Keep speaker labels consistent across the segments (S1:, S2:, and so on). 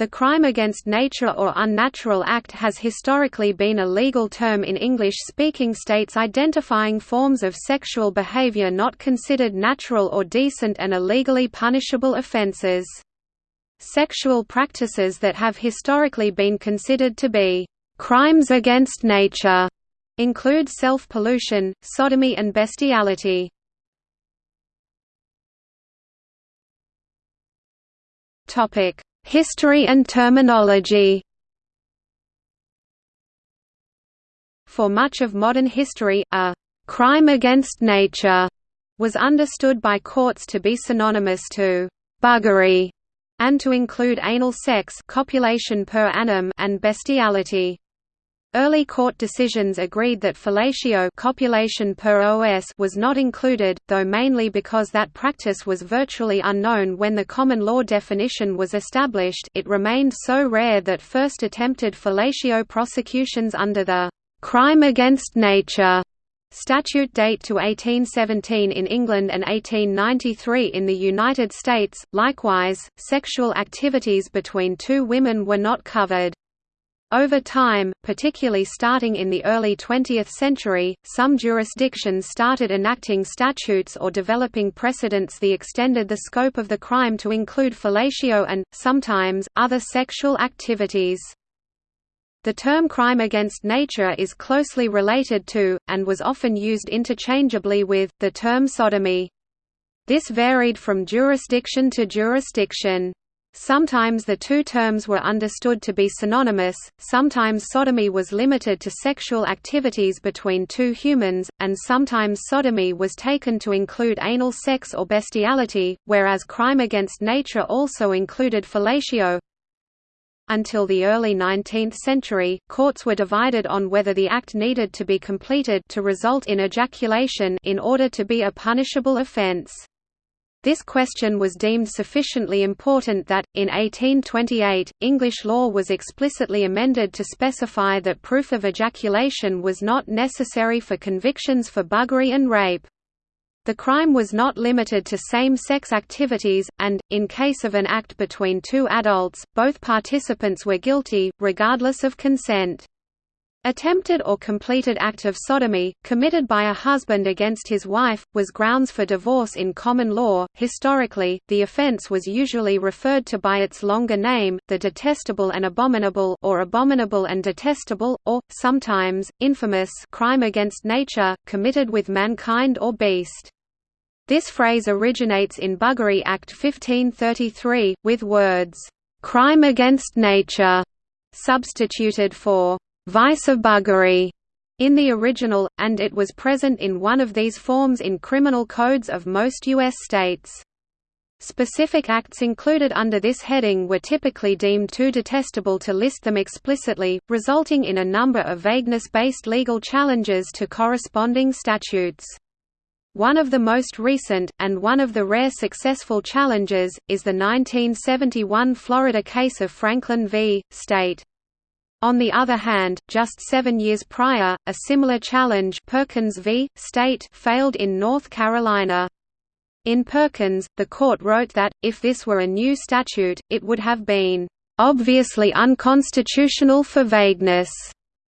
S1: The crime against nature or unnatural act has historically been a legal term in English-speaking states identifying forms of sexual behavior not considered natural or decent and are legally punishable offenses. Sexual practices that have historically been considered to be crimes against nature include self-pollution, sodomy and bestiality. Topic: History and terminology For much of modern history, a «crime against nature» was understood by courts to be synonymous to «buggery» and to include anal sex copulation per anum and bestiality. Early court decisions agreed that fellatio copulation per os was not included, though mainly because that practice was virtually unknown when the common law definition was established it remained so rare that first attempted fellatio prosecutions under the «crime against nature» statute date to 1817 in England and 1893 in the United States. Likewise, sexual activities between two women were not covered. Over time, particularly starting in the early 20th century, some jurisdictions started enacting statutes or developing precedents that extended the scope of the crime to include fellatio and, sometimes, other sexual activities. The term crime against nature is closely related to, and was often used interchangeably with, the term sodomy. This varied from jurisdiction to jurisdiction. Sometimes the two terms were understood to be synonymous, sometimes sodomy was limited to sexual activities between two humans, and sometimes sodomy was taken to include anal sex or bestiality, whereas crime against nature also included fellatio. Until the early 19th century, courts were divided on whether the act needed to be completed to result in ejaculation in order to be a punishable offense. This question was deemed sufficiently important that, in 1828, English law was explicitly amended to specify that proof of ejaculation was not necessary for convictions for buggery and rape. The crime was not limited to same-sex activities, and, in case of an act between two adults, both participants were guilty, regardless of consent. Attempted or completed act of sodomy, committed by a husband against his wife, was grounds for divorce in common law. Historically, the offense was usually referred to by its longer name, the detestable and abominable or abominable and detestable, or, sometimes, infamous crime against nature, committed with mankind or beast. This phrase originates in Buggery Act 1533, with words, "'crime against nature' substituted for vice of buggery in the original, and it was present in one of these forms in criminal codes of most U.S. states. Specific acts included under this heading were typically deemed too detestable to list them explicitly, resulting in a number of vagueness-based legal challenges to corresponding statutes. One of the most recent, and one of the rare successful challenges, is the 1971 Florida case of Franklin v. State. On the other hand, just seven years prior, a similar challenge Perkins v. State failed in North Carolina. In Perkins, the court wrote that, if this were a new statute, it would have been "...obviously unconstitutional for vagueness."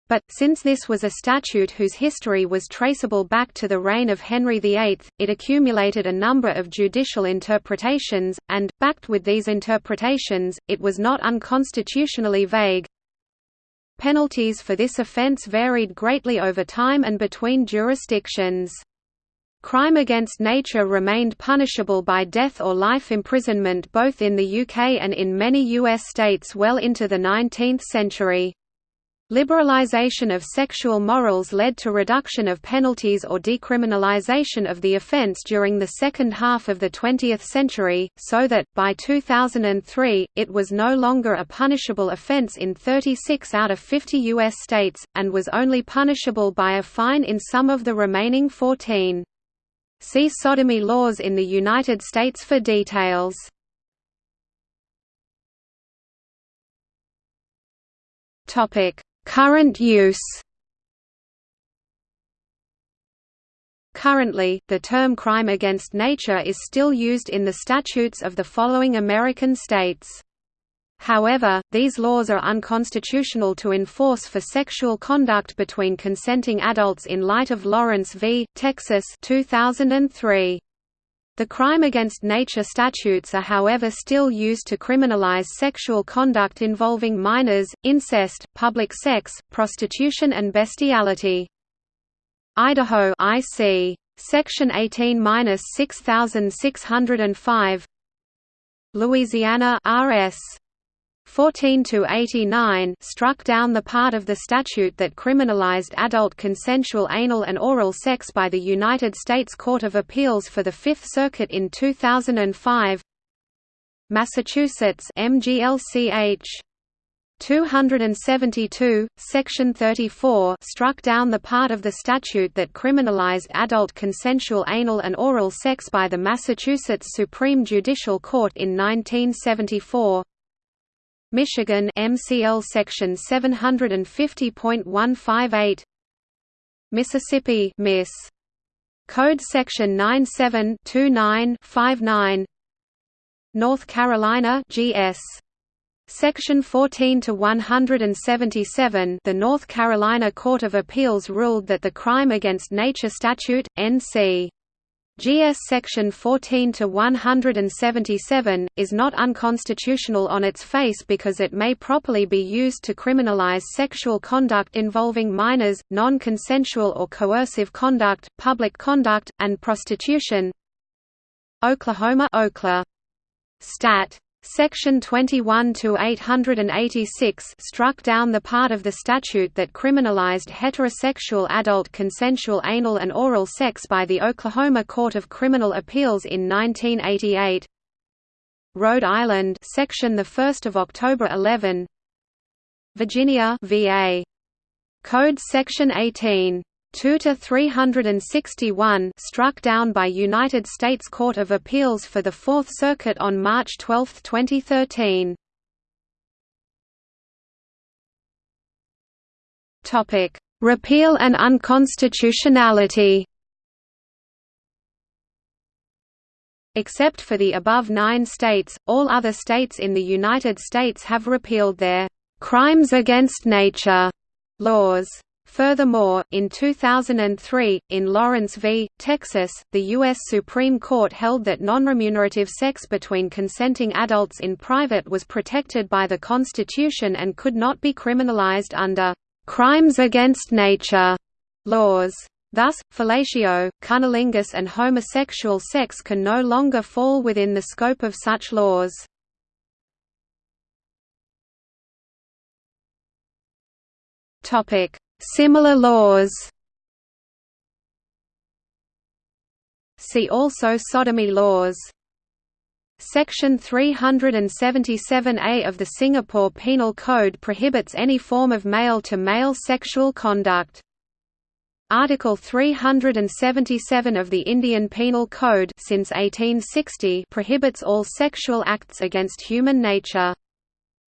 S1: But, since this was a statute whose history was traceable back to the reign of Henry VIII, it accumulated a number of judicial interpretations, and, backed with these interpretations, it was not unconstitutionally vague. Penalties for this offence varied greatly over time and between jurisdictions. Crime against nature remained punishable by death or life imprisonment both in the UK and in many US states well into the 19th century. Liberalization of sexual morals led to reduction of penalties or decriminalization of the offense during the second half of the 20th century, so that, by 2003, it was no longer a punishable offense in 36 out of 50 U.S. states, and was only punishable by a fine in some of the remaining 14. See sodomy laws in the United States for details. Topic Current use Currently, the term crime against nature is still used in the statutes of the following American states. However, these laws are unconstitutional to enforce for sexual conduct between consenting adults in light of Lawrence v. Texas 2003. The crime against nature statutes are however still used to criminalize sexual conduct involving minors, incest, public sex, prostitution and bestiality. Idaho IC. Section 18-6605 Louisiana RS 14 to 89 struck down the part of the statute that criminalized adult consensual anal and oral sex by the United States Court of Appeals for the Fifth Circuit in 2005. Massachusetts MGLCH 272, Section 34 struck down the part of the statute that criminalized adult consensual anal and oral sex by the Massachusetts Supreme Judicial Court in 1974. Michigan MCL section 750.158 Mississippi Miss. Code section 972959 North Carolina GS Section 14 to 177 The North Carolina Court of Appeals ruled that the Crime Against Nature statute NC GS section 14 to 177 is not unconstitutional on its face because it may properly be used to criminalize sexual conduct involving minors, non-consensual or coercive conduct, public conduct, and prostitution. Oklahoma Okla. Stat Section 21 to 886 struck down the part of the statute that criminalized heterosexual adult consensual anal and oral sex by the Oklahoma Court of Criminal Appeals in 1988. Rhode Island, section the 1st of October 11. Virginia, VA. Code section 18 2 to 361 struck down by United States Court of Appeals for the Fourth Circuit on March 12, 2013. Topic: Repeal and unconstitutionality. Except for the above nine states, all other states in the United States have repealed their «crimes against nature» laws. Furthermore, in 2003, in Lawrence v. Texas, the U.S. Supreme Court held that nonremunerative sex between consenting adults in private was protected by the Constitution and could not be criminalized under «crimes against nature» laws. Thus, fellatio, cunnilingus and homosexual sex can no longer fall within the scope of such laws. Topic Similar laws See also sodomy laws Section 377A of the Singapore Penal Code prohibits any form of male-to-male -male sexual conduct. Article 377 of the Indian Penal Code since 1860 prohibits all sexual acts against human nature.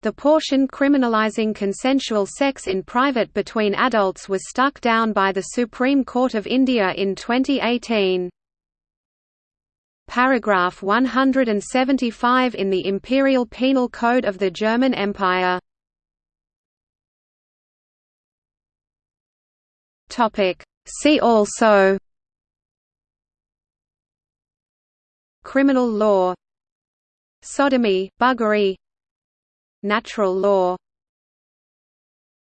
S1: The portion criminalizing consensual sex in private between adults was struck down by the Supreme Court of India in 2018. Paragraph 175 in the Imperial Penal Code of the German Empire. See also Criminal law Sodomy, buggery Natural law